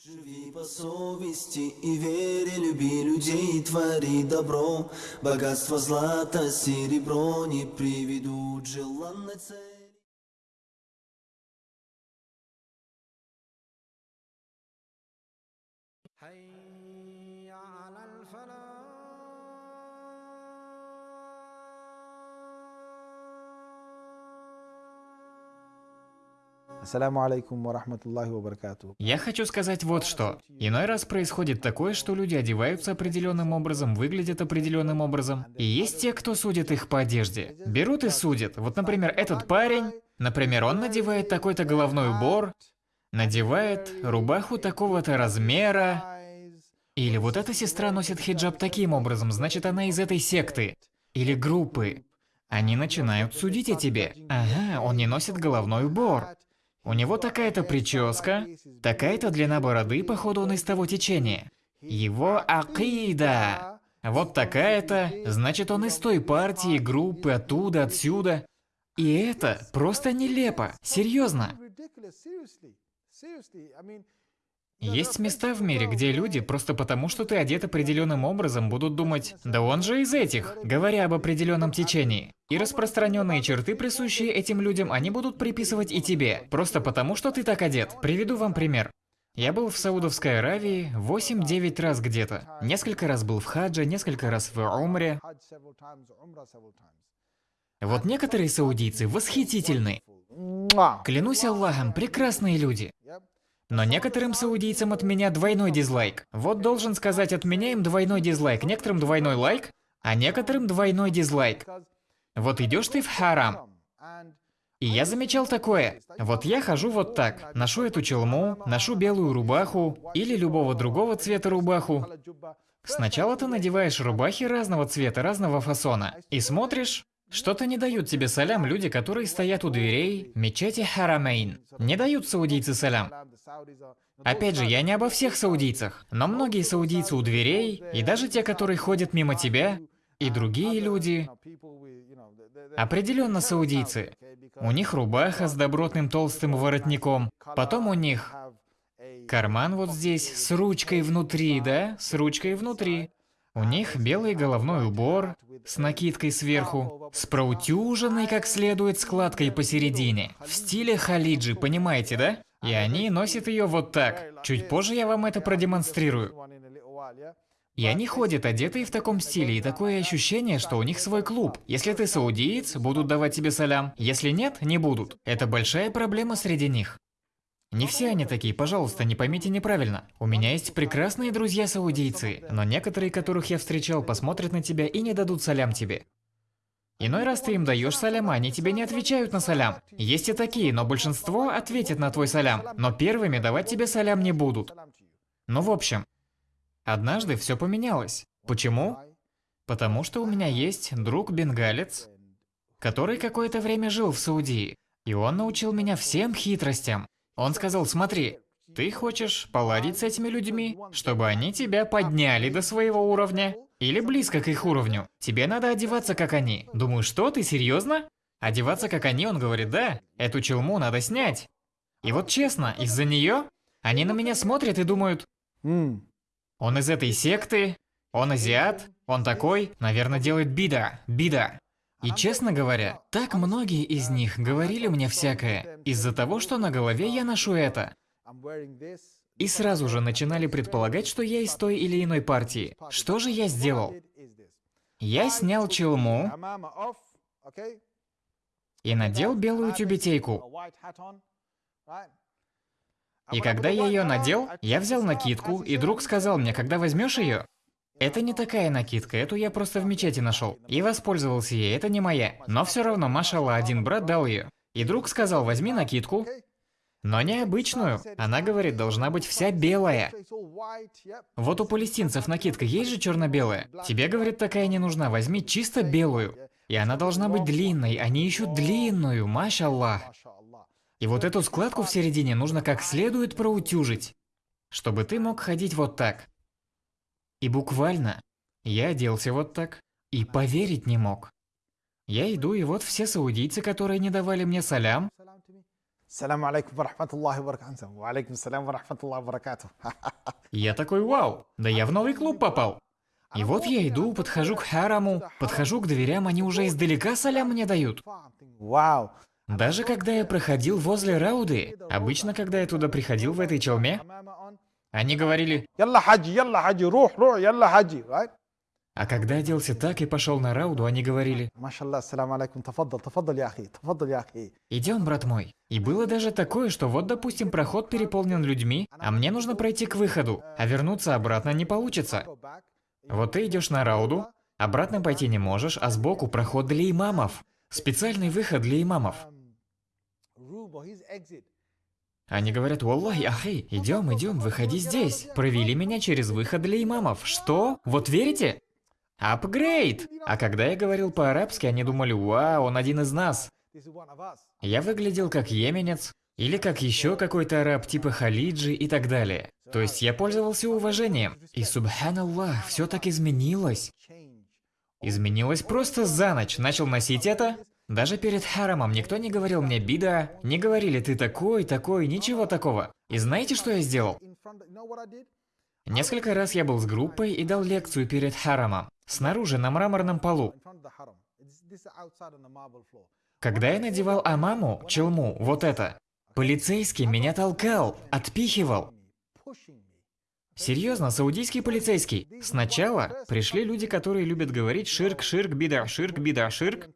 Живи по совести и вере, люби людей, твори добро. Богатство злато, серебро не приведут желанной цели. Я хочу сказать вот что. Иной раз происходит такое, что люди одеваются определенным образом, выглядят определенным образом. И есть те, кто судит их по одежде. Берут и судят. Вот, например, этот парень, например, он надевает такой-то головной убор, надевает рубаху такого-то размера, или вот эта сестра носит хиджаб таким образом, значит она из этой секты. Или группы. Они начинают судить о тебе. Ага, он не носит головной убор. У него такая-то прическа, такая-то длина бороды, походу он из того течения. Его акида. Вот такая-то, значит он из той партии, группы, оттуда, отсюда. И это просто нелепо. Серьезно. Есть места в мире, где люди, просто потому что ты одет определенным образом, будут думать, да он же из этих, говоря об определенном течении. И распространенные черты, присущие этим людям, они будут приписывать и тебе, просто потому что ты так одет. Приведу вам пример. Я был в Саудовской Аравии 8-9 раз где-то. Несколько раз был в хадже, несколько раз в умре. Вот некоторые саудийцы восхитительны. Клянусь Аллахом, прекрасные люди. Но некоторым саудийцам от меня двойной дизлайк. Вот должен сказать, от меня им двойной дизлайк, некоторым двойной лайк, а некоторым двойной дизлайк. Вот идешь ты в харам. И я замечал такое. Вот я хожу вот так, ношу эту челму, ношу белую рубаху или любого другого цвета рубаху. Сначала ты надеваешь рубахи разного цвета, разного фасона, и смотришь, что-то не дают тебе салям люди, которые стоят у дверей мечети Харамейн. Не дают саудийцы салям. Опять же, я не обо всех саудийцах, но многие саудийцы у дверей, и даже те, которые ходят мимо тебя, и другие люди, определенно саудийцы. У них рубаха с добротным толстым воротником, потом у них карман вот здесь с ручкой внутри, да, с ручкой внутри. У них белый головной убор с накидкой сверху, с проутюженной как следует складкой посередине, в стиле халиджи, понимаете, да? И они носят ее вот так. Чуть позже я вам это продемонстрирую. И они ходят одетые в таком стиле, и такое ощущение, что у них свой клуб. Если ты саудиец, будут давать тебе салям. Если нет, не будут. Это большая проблема среди них. Не все они такие, пожалуйста, не поймите неправильно. У меня есть прекрасные друзья-саудийцы, но некоторые, которых я встречал, посмотрят на тебя и не дадут салям тебе. Иной раз ты им даешь салям, а они тебе не отвечают на салям. Есть и такие, но большинство ответит на твой салям, но первыми давать тебе салям не будут. Ну в общем, однажды все поменялось. Почему? Потому что у меня есть друг-бенгалец, который какое-то время жил в Саудии, и он научил меня всем хитростям. Он сказал, смотри, ты хочешь поладить с этими людьми, чтобы они тебя подняли до своего уровня? Или близко к их уровню. Тебе надо одеваться как они. Думаю, что, ты серьезно? Одеваться как они, он говорит, да, эту челму надо снять. И вот честно, из-за нее они на меня смотрят и думают, он из этой секты, он азиат, он такой, наверное, делает бида, бида. И честно говоря, так многие из них говорили мне всякое, из-за того, что на голове я ношу это. И сразу же начинали предполагать, что я из той или иной партии. Что же я сделал? Я снял челму и надел белую тюбетейку. И когда я ее надел, я взял накидку, и друг сказал мне, когда возьмешь ее, это не такая накидка, эту я просто в мечети нашел. И воспользовался ей, это не моя. Но все равно, машалла, один брат дал ее. И друг сказал, возьми накидку, но не обычную. Она говорит, должна быть вся белая. Вот у палестинцев накидка есть же черно-белая. Тебе, говорит, такая не нужна, возьми чисто белую. И она должна быть длинной, они ищут длинную, машаллах. И вот эту складку в середине нужно как следует проутюжить, чтобы ты мог ходить вот так. И буквально, я оделся вот так, и поверить не мог. Я иду, и вот все саудийцы, которые не давали мне салям, Салам алейкум варахматуллахи варакату. Валейкум салям варахматуллахи варакату. Я такой, вау, да я в новый клуб попал. И вот я иду, подхожу к хараму, подхожу к дверям, они уже издалека салям мне дают. Вау. Даже когда я проходил возле Рауды, обычно, когда я туда приходил в этой челме, они говорили «Ялла хаджи, ялла хаджи, рух, рух, ялла хаджи», right? А когда оделся так и пошел на рауду, они говорили «Идем, брат мой». И было даже такое, что вот, допустим, проход переполнен людьми, а мне нужно пройти к выходу, а вернуться обратно не получится. Вот ты идешь на рауду, обратно пойти не можешь, а сбоку проход для имамов. Специальный выход для имамов. Они говорят, «Уаллахи, ахи, идем, идем, выходи здесь». Провели меня через выход для имамов. Что? Вот верите? Апгрейд! А когда я говорил по-арабски, они думали, вау, он один из нас. Я выглядел как йеменец, или как еще какой-то араб типа Халиджи и так далее. То есть я пользовался уважением. И субханаллах, все так изменилось. Изменилось просто за ночь. Начал носить это. Даже перед харамом никто не говорил мне бида, не говорили ты такой, такой, ничего такого. И знаете, что я сделал? Несколько раз я был с группой и дал лекцию перед харамом, снаружи на мраморном полу. Когда я надевал амаму, челму, вот это, полицейский меня толкал, отпихивал. Серьезно, саудийский полицейский. Сначала пришли люди, которые любят говорить ширк, ширк, бида, ширк, бида, ширк.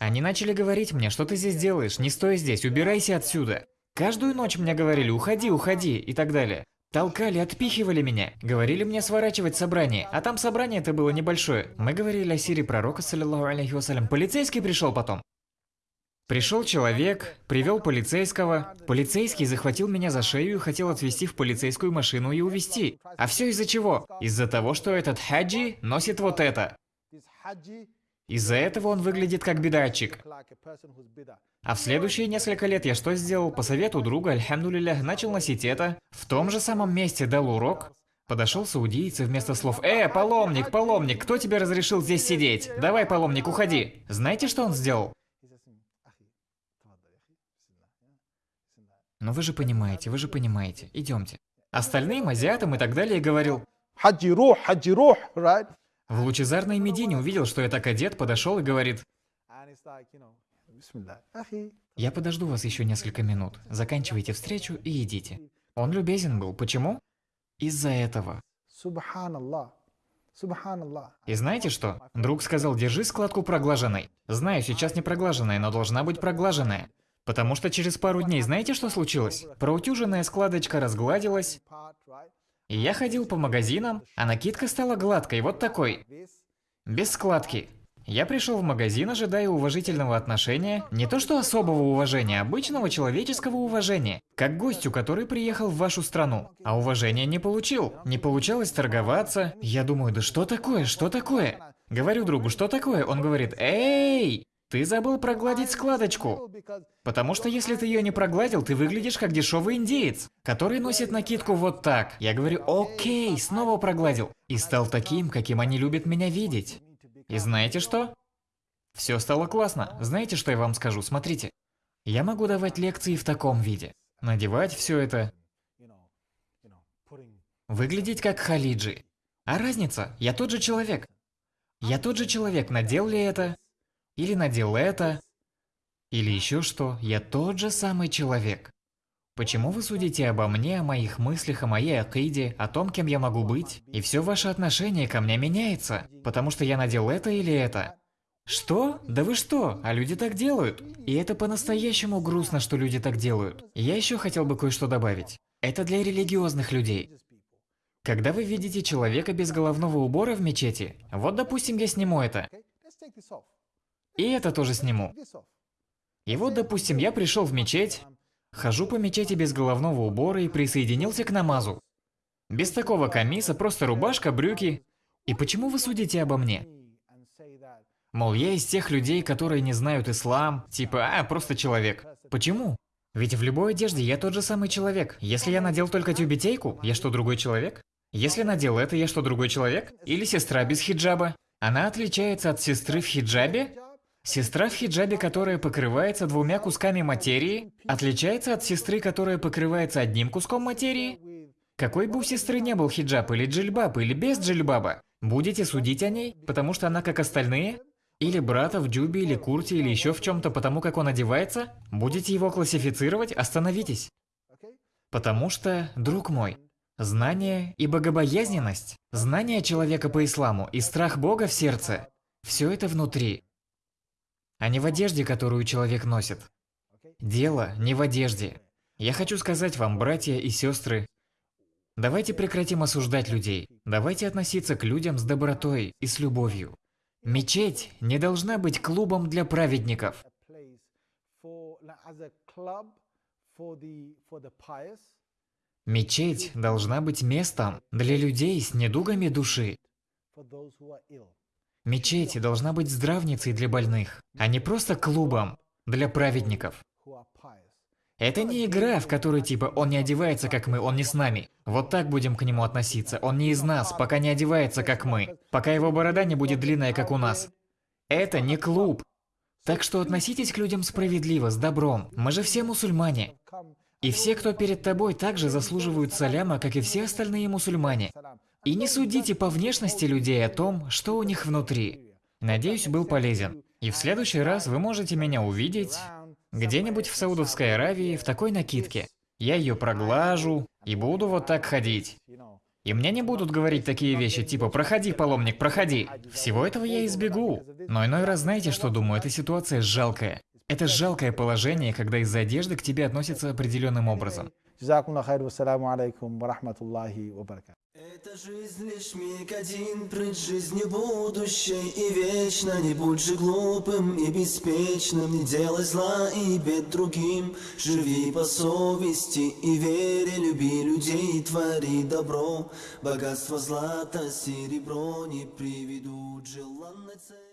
Они начали говорить мне, что ты здесь делаешь, не стой здесь, убирайся отсюда. Каждую ночь мне говорили, уходи, уходи и так далее. Толкали, отпихивали меня, говорили мне сворачивать собрание, а там собрание это было небольшое. Мы говорили о сире пророка, саллиллаху алейхи вассалям. Полицейский пришел потом. Пришел человек, привел полицейского. Полицейский захватил меня за шею и хотел отвезти в полицейскую машину и увезти. А все из-за чего? Из-за того, что этот хаджи носит вот это. Из-за этого он выглядит как бедатчик. А в следующие несколько лет я что сделал? По совету друга, альхамдулиля, начал носить это. В том же самом месте дал урок. Подошел саудиец и вместо слов «Э, паломник, паломник, кто тебе разрешил здесь сидеть? Давай, паломник, уходи!» Знаете, что он сделал? Ну вы же понимаете, вы же понимаете. Идемте. Остальным, азиатам и так далее говорил «Хаджирух, хаджирух, right?» В лучезарной Медине увидел, что я так одет, подошел и говорит я подожду вас еще несколько минут. Заканчивайте встречу и идите. Он любезен был. Почему? Из-за этого. И знаете что? Друг сказал, держи складку проглаженной. Знаю, сейчас не проглаженная, но должна быть проглаженная. Потому что через пару дней знаете, что случилось? Проутюженная складочка разгладилась. И я ходил по магазинам, а накидка стала гладкой, вот такой. Без складки. Я пришел в магазин, ожидая уважительного отношения, не то что особого уважения, а обычного человеческого уважения, как гостю, который приехал в вашу страну, а уважения не получил. Не получалось торговаться. Я думаю, да что такое, что такое? Говорю другу, что такое? Он говорит, эй, ты забыл прогладить складочку. Потому что если ты ее не прогладил, ты выглядишь как дешевый индеец, который носит накидку вот так. Я говорю, окей, снова прогладил. И стал таким, каким они любят меня видеть. И знаете что? Все стало классно. Знаете, что я вам скажу? Смотрите. Я могу давать лекции в таком виде. Надевать все это. Выглядеть как Халиджи. А разница? Я тот же человек. Я тот же человек, надел ли это? Или надел это? Или еще что? Я тот же самый человек. Почему вы судите обо мне, о моих мыслях, о моей акиде, о том, кем я могу быть? И все ваше отношение ко мне меняется, потому что я надел это или это. Что? Да вы что? А люди так делают. И это по-настоящему грустно, что люди так делают. Я еще хотел бы кое-что добавить. Это для религиозных людей. Когда вы видите человека без головного убора в мечети, вот допустим я сниму это, и это тоже сниму. И вот допустим я пришел в мечеть, хожу по мечети без головного убора и присоединился к намазу. Без такого камиса, просто рубашка, брюки. И почему вы судите обо мне? Мол, я из тех людей, которые не знают ислам, типа, а, просто человек. Почему? Ведь в любой одежде я тот же самый человек. Если я надел только тюбетейку, я что, другой человек? Если надел это, я что, другой человек? Или сестра без хиджаба? Она отличается от сестры в хиджабе? Сестра в хиджабе, которая покрывается двумя кусками материи, отличается от сестры, которая покрывается одним куском материи? Какой бы у сестры не был хиджаб или джильбаб, или без джильбаба, будете судить о ней, потому что она как остальные? Или брата в джубе или курте или еще в чем-то, потому как он одевается? Будете его классифицировать? Остановитесь. Потому что, друг мой, знание и богобоязненность, знание человека по исламу и страх Бога в сердце – все это внутри, а не в одежде, которую человек носит. Дело не в одежде. Я хочу сказать вам, братья и сестры, давайте прекратим осуждать людей, давайте относиться к людям с добротой и с любовью. Мечеть не должна быть клубом для праведников. Мечеть должна быть местом для людей с недугами души. Мечеть должна быть здравницей для больных, а не просто клубом для праведников. Это не игра, в которой типа он не одевается как мы, он не с нами. Вот так будем к нему относиться. Он не из нас, пока не одевается как мы. Пока его борода не будет длинная, как у нас. Это не клуб. Так что относитесь к людям справедливо, с добром. Мы же все мусульмане. И все, кто перед тобой, также заслуживают саляма, как и все остальные мусульмане. И не судите по внешности людей о том, что у них внутри. Надеюсь, был полезен. И в следующий раз вы можете меня увидеть где-нибудь в Саудовской Аравии в такой накидке. Я ее проглажу и буду вот так ходить. И мне не будут говорить такие вещи, типа «проходи, паломник, проходи». Всего этого я избегу. Но иной раз знаете, что думаю? Эта ситуация жалкая. Это жалкое положение, когда из-за одежды к тебе относятся определенным образом. Это жизнь лишь миг один, прыть жизни будущей и вечно Не будь же глупым и беспечным, не делай зла и бед другим. Живи по совести и вере, люби людей, твори добро. Богатство злата, серебро не приведут. Желанной цели